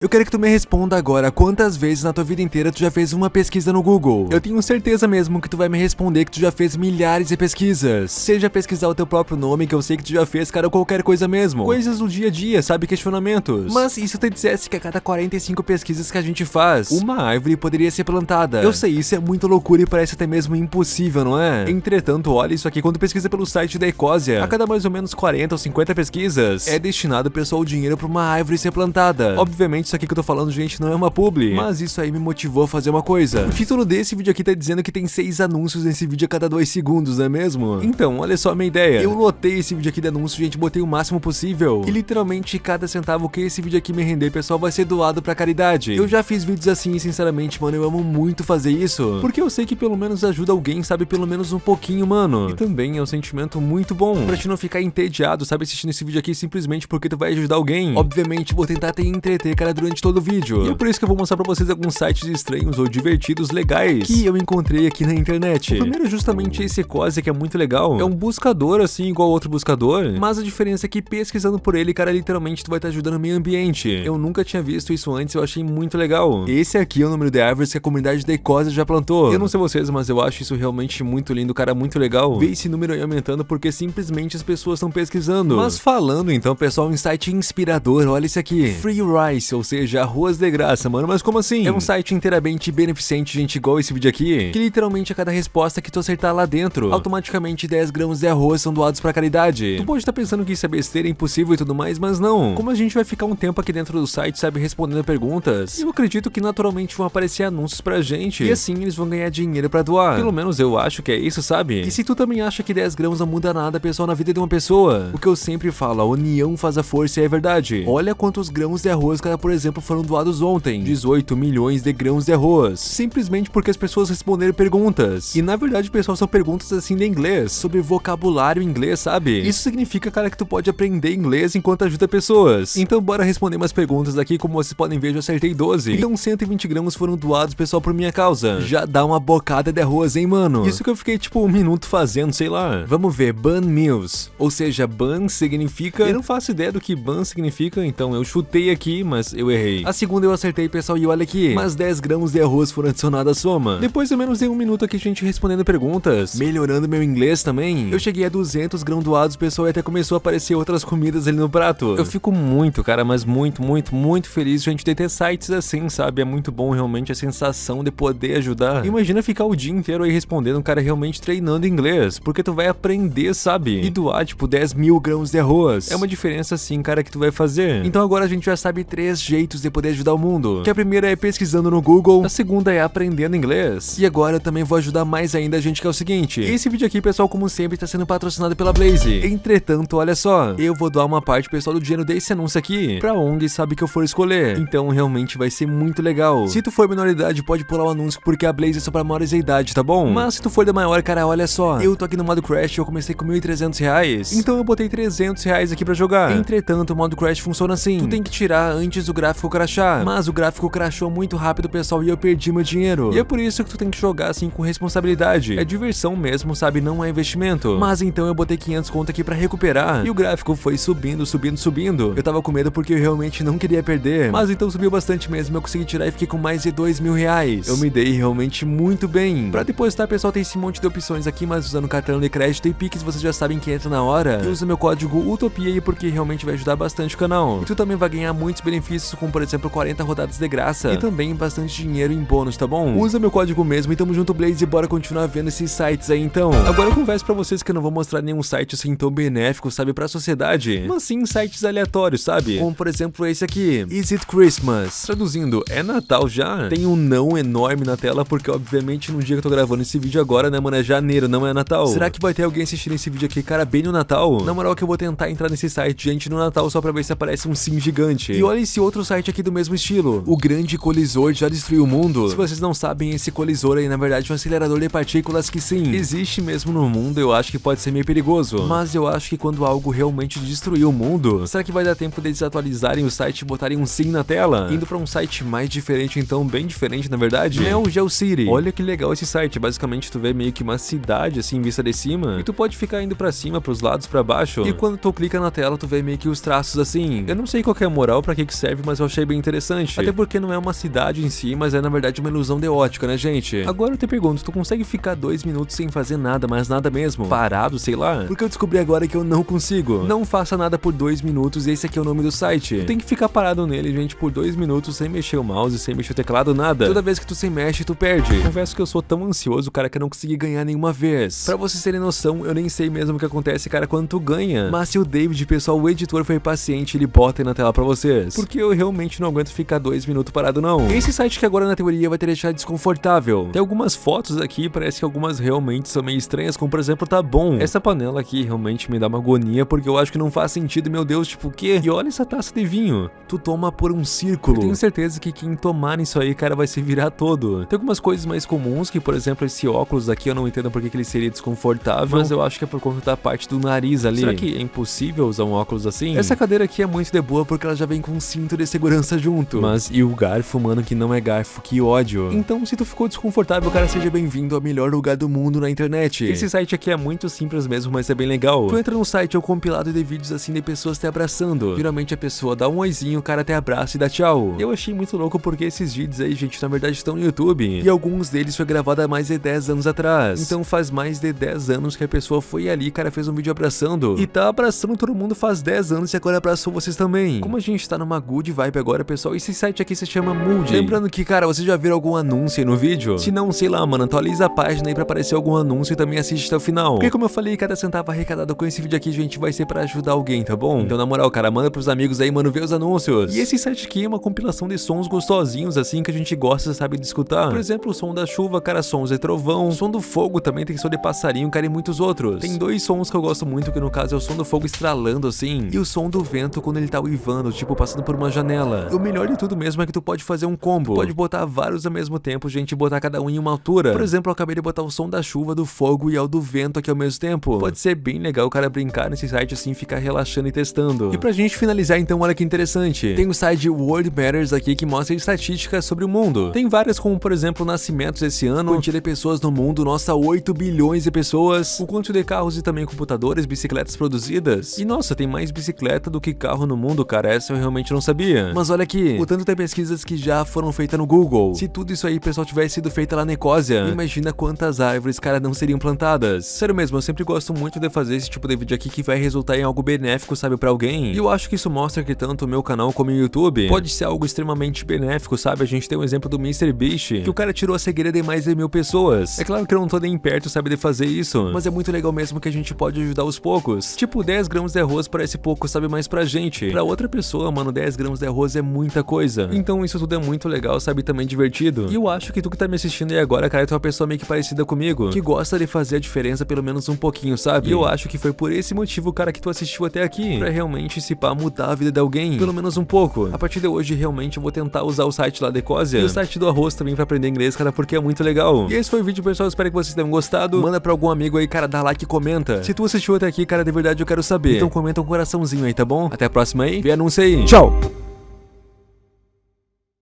Eu quero que tu me responda agora quantas vezes na tua vida inteira tu já fez uma pesquisa no Google. Eu tenho certeza mesmo que tu vai me responder que tu já fez milhares de pesquisas. Seja pesquisar o teu próprio nome, que eu sei que tu já fez, cara, qualquer coisa mesmo. Coisas do dia a dia, sabe? Questionamentos. Mas e se eu te dissesse que a cada 45 pesquisas que a gente faz, uma árvore poderia ser plantada? Eu sei, isso é muito loucura e parece até mesmo impossível, não é? Entretanto, olha isso aqui, quando pesquisa pelo site da Ecosia, a cada mais ou menos 40 ou 50 pesquisas, é destinado pessoal o dinheiro para uma árvore ser plantada. Obviamente, isso aqui que eu tô falando, gente, não é uma publi. Mas isso aí me motivou a fazer uma coisa. O título desse vídeo aqui tá dizendo que tem seis anúncios nesse vídeo a cada dois segundos, não é mesmo? Então, olha só a minha ideia. Eu lotei esse vídeo aqui de anúncio, gente, botei o máximo possível. E literalmente, cada centavo que esse vídeo aqui me render, pessoal, vai ser doado pra caridade. Eu já fiz vídeos assim e, sinceramente, mano, eu amo muito fazer isso. Porque eu sei que pelo menos ajuda alguém, sabe? Pelo menos um pouquinho, mano. E também é um sentimento muito bom. Pra te não ficar entediado, sabe? Assistindo esse vídeo aqui simplesmente porque tu vai ajudar alguém. Obviamente, vou tentar te entreter, cara, durante todo do vídeo. E é por isso que eu vou mostrar pra vocês alguns sites estranhos ou divertidos legais que eu encontrei aqui na internet. O primeiro é justamente esse Ecosia, que é muito legal. É um buscador, assim, igual outro buscador, mas a diferença é que pesquisando por ele, cara, literalmente tu vai estar ajudando o meio ambiente. Eu nunca tinha visto isso antes, eu achei muito legal. Esse aqui é o número de árvores que a comunidade da Ecosia já plantou. Eu não sei vocês, mas eu acho isso realmente muito lindo, cara, muito legal. Ver esse número aí aumentando porque simplesmente as pessoas estão pesquisando. Mas falando então, pessoal, um site inspirador, olha isso aqui. Free Rice, ou seja, arroz de graça, mano. Mas como assim? É um site inteiramente beneficente, gente, igual esse vídeo aqui, que literalmente a cada resposta que tu acertar lá dentro, automaticamente 10 gramas de arroz são doados pra caridade. Tu pode estar pensando que isso é besteira, impossível e tudo mais, mas não. Como a gente vai ficar um tempo aqui dentro do site, sabe, respondendo perguntas, eu acredito que naturalmente vão aparecer anúncios pra gente, e assim eles vão ganhar dinheiro pra doar. Pelo menos eu acho que é isso, sabe? E se tu também acha que 10 gramas não muda nada, pessoal, na vida de uma pessoa, o que eu sempre falo, a união faz a força e é verdade. Olha quantos grãos de arroz, cara, por exemplo, foram doados ontem, 18 milhões de grãos de arroz, simplesmente porque as pessoas responderam perguntas. E na verdade, pessoal, são perguntas assim de inglês, sobre vocabulário inglês, sabe? Isso significa, cara, que tu pode aprender inglês enquanto ajuda pessoas. Então bora responder umas perguntas aqui, como vocês podem ver, eu acertei 12. Então 120 gramas foram doados, pessoal, por minha causa. Já dá uma bocada de arroz, hein, mano? Isso que eu fiquei, tipo, um minuto fazendo, sei lá. Vamos ver, Ban Meals. Ou seja, Ban significa... Eu não faço ideia do que Ban significa, então eu chutei aqui, mas eu errei. A segunda eu acertei, pessoal, e olha aqui, mais 10 gramas de arroz foram adicionados à soma. Depois de menos de um minuto aqui, a gente respondendo perguntas, melhorando meu inglês também, eu cheguei a 200 grãos doados, pessoal, e até começou a aparecer outras comidas ali no prato. Eu fico muito, cara, mas muito, muito, muito feliz, gente, de ter sites assim, sabe? É muito bom realmente a sensação de poder ajudar. Imagina ficar o dia inteiro aí respondendo um cara realmente treinando inglês, porque tu vai aprender, sabe? E doar, tipo, 10 mil grãos de arroz. É uma diferença assim, cara, que tu vai fazer. Então agora a gente já sabe três jeitos de poder ajudar o mundo. Que a primeira é pesquisando no Google, a segunda é aprendendo inglês. E agora eu também vou ajudar mais ainda a gente que é o seguinte. Esse vídeo aqui, pessoal, como sempre, está sendo patrocinado pela Blaze. Entretanto, olha só, eu vou doar uma parte, pessoal, do dinheiro desse anúncio aqui, pra onde sabe que eu for escolher. Então realmente vai ser muito legal. Se tu for menor idade, pode pular o anúncio, porque a Blaze é só pra maiores de idade, tá bom? Mas se tu for da maior, cara, olha só, eu tô aqui no modo Crash, eu comecei com 1.300 reais, então eu botei 300 reais aqui pra jogar. Entretanto, o modo Crash funciona assim, tu tem que tirar antes do gráfico crashar, mas o gráfico crashou muito rápido, pessoal, e eu perdi meu dinheiro. E é por isso que tu tem que jogar assim com responsabilidade. É diversão mesmo, sabe? Não é investimento. Mas então eu botei 500 conto aqui pra recuperar. E o gráfico foi subindo, subindo, subindo. Eu tava com medo porque eu realmente não queria perder. Mas então subiu bastante mesmo. Eu consegui tirar e fiquei com mais de 2 mil reais. Eu me dei realmente muito bem. Pra depositar, pessoal, tem esse monte de opções aqui, mas usando cartão de crédito e Pix, vocês já sabem que entra na hora. E usa meu código UTOPIA aí porque realmente vai ajudar bastante o canal. E tu também vai ganhar muitos benefícios, como por exemplo 40 rodadas de graça. E também bastante dinheiro em bônus, tá bom? Usa meu código mesmo e tamo junto, Blaze, e bora continuar vendo esses sites aí então. Agora eu confesso pra vocês que eu não vou mostrar nenhum site assim tão benéfico, sabe, pra sociedade, mas sim sites aleatórios, sabe? Como por exemplo esse aqui, Is It Christmas? Traduzindo, é Natal já? Tem um não enorme na tela, porque obviamente no dia que eu tô gravando esse vídeo agora, né, mano, é janeiro, não é Natal. Será que vai ter alguém assistindo esse vídeo aqui, cara, bem no Natal? Na moral que eu vou tentar entrar nesse site, gente, no Natal só pra ver se aparece um sim gigante. E olha esse outro site aqui do mesmo estilo, o Grande Colisor já destruiu o mundo. Se vocês não sabem, esse colisor aí, na verdade, é um acelerador de partículas que sim, existe mesmo no mundo, eu acho que pode ser meio perigoso. Mas eu acho que quando algo realmente destruir o mundo, será que vai dar tempo deles atualizarem o site e botarem um sim na tela? Indo pra um site mais diferente, então, bem diferente, na verdade. É o GeoCity. Olha que legal esse site, basicamente tu vê meio que uma cidade, assim, vista de cima, e tu pode ficar indo pra cima, pros lados, pra baixo, e quando tu clica na tela, tu vê meio que os traços assim. Eu não sei qual é a moral, pra que que serve, mas eu achei bem interessante. Até porque não é uma cidade em si, mas é na verdade uma ilusão de ótica, né, gente? Agora eu te pergunto, tu consegue ficar dois minutos sem fazer nada, mas nada mesmo? Parado, sei lá? Porque eu descobri agora que eu não consigo. Não faça nada por dois minutos e esse aqui é o nome do site. Tu tem que ficar parado nele, gente, por dois minutos sem mexer o mouse, sem mexer o teclado, nada. Toda vez que tu se mexe, tu perde. Confesso que eu sou tão ansioso, cara, que eu não consegui ganhar nenhuma vez. Pra vocês terem noção, eu nem sei mesmo o que acontece, cara, quando tu ganha. Mas se o David, pessoal, o editor foi paciente, ele bota aí na tela pra vocês. Porque eu realmente não aguento ficar dois minutos parado, não. Esse site que agora na teoria vai te deixar desconfortável. Tem algumas fotos aqui, parece que algumas realmente são meio estranhas, como por exemplo, tá bom. Essa panela aqui realmente me dá uma agonia, porque eu acho que não faz sentido, meu Deus, tipo, o quê? E olha essa taça de vinho. Tu toma por um círculo. Eu tenho certeza que quem tomar isso aí, cara, vai se virar todo. Tem algumas coisas mais comuns, que por exemplo, esse óculos aqui, eu não entendo porque que ele seria desconfortável, mas eu acho que é por conta da parte do nariz ali. Será que é impossível usar um óculos assim? Essa cadeira aqui é muito de boa porque ela já vem com um cinto de segurança junto. Mas e o garfo, mano, que não é garfo, que ódio. Então, se tu ficou desconfortável, cara, seja bem-vindo ao melhor lugar do mundo na internet. Esse site aqui é muito simples mesmo, mas é bem legal. Tu entra no site, é um compilado de vídeos assim de pessoas te abraçando. Geralmente a pessoa dá um oizinho, o cara te abraça e dá tchau. Eu achei muito louco porque esses vídeos aí, gente, na verdade estão no YouTube. E alguns deles foi gravado há mais de 10 anos atrás. Então faz mais de 10 anos que a pessoa foi ali, cara, fez um vídeo abraçando. E tá abraçando todo mundo faz 10 anos e agora abraçou vocês também. Como a gente tá numa good vibe agora, pessoal, esse site aqui se chama Moody. Lembrando que, cara, vocês já viram algum anúncio aí no vídeo? Se não, sei lá, mano, atualiza a página aí pra aparecer algum anúncio e também assiste até o final. Porque como eu falei, cada centavo arrecadado com esse vídeo aqui, gente, vai ser pra ajudar alguém, tá bom? Então, na moral, cara, manda pros amigos aí, mano, ver os anúncios. E esse site aqui é uma compilação de sons gostosinhos, assim, que a gente gosta, sabe, de escutar. Por exemplo, o som da chuva, cara, sons de trovão, o som do fogo também tem som de passarinho, cara, e muitos outros. Tem dois sons que eu gosto muito, que no caso é o som do fogo estralando, assim, e o som do vento quando ele tá uivando, tipo, passando por uma janela. E o melhor de tudo mesmo é que tu pode fazer um combo. Tu pode botar vários ao mesmo tempo, gente, botar cada um em uma altura. Por exemplo, eu acabei de botar o som da chuva, do fogo e ao do vento aqui ao mesmo tempo. Pode ser bem legal o cara brincar nesse site assim, ficar relaxando e testando. E pra gente finalizar então, olha que interessante. Tem o site World Matters aqui que mostra estatísticas sobre o mundo. Tem várias como, por exemplo, nascimentos esse ano, quantia de pessoas no mundo, nossa, 8 bilhões de pessoas, o quanto de carros e também computadores, bicicletas produzidas. E nossa, tem mais bicicleta do que carro no mundo, cara, essa eu realmente não sabia. Mas olha aqui, o tanto de pesquisas que já foram feitas no Google. Se tudo isso aí, pessoal, tivesse sido feito lá na Ecósia, imagina quantas árvores, cara, não seriam plantadas. Sério mesmo, eu sempre gosto muito de fazer esse tipo de vídeo aqui que vai resultar em algo benéfico, sabe, pra alguém. E eu acho que isso mostra que tanto o meu canal como o YouTube pode ser algo extremamente benéfico, sabe? A gente tem um exemplo do MrBeast, que o cara tirou a cegueira de mais de mil pessoas. É claro que eu não tô nem perto, sabe, de fazer isso, mas é muito legal mesmo que a gente pode ajudar aos poucos. Tipo, 10 gramas de arroz parece pouco, sabe, mas pra gente. Pra outra pessoa, mano, 10 gramas de arroz é muita coisa. Então isso tudo é muito legal, sabe, também divertido. E eu acho que tu que tá me assistindo aí agora, cara, tu é uma pessoa meio que parecida comigo, que gosta de fazer a diferença pelo menos um pouquinho, sabe? E eu acho que foi por esse motivo, cara, que tu assistiu até aqui, pra realmente se pá mudar a vida de alguém, pelo menos um pouco. A partir de hoje, realmente, eu vou tentar usar o site lá da Ecosia e o site do arroz também pra aprender inglês, cara, porque é muito legal. E esse foi o vídeo, pessoal, espero que vocês tenham gostado. Manda pra algum amigo aí, cara, dá like e comenta. Se tu assistiu até aqui, cara, de verdade eu quero saber. Então comenta um coraçãozinho aí, tá bom? Até a próxima aí, vê anúncio aí. Tchau!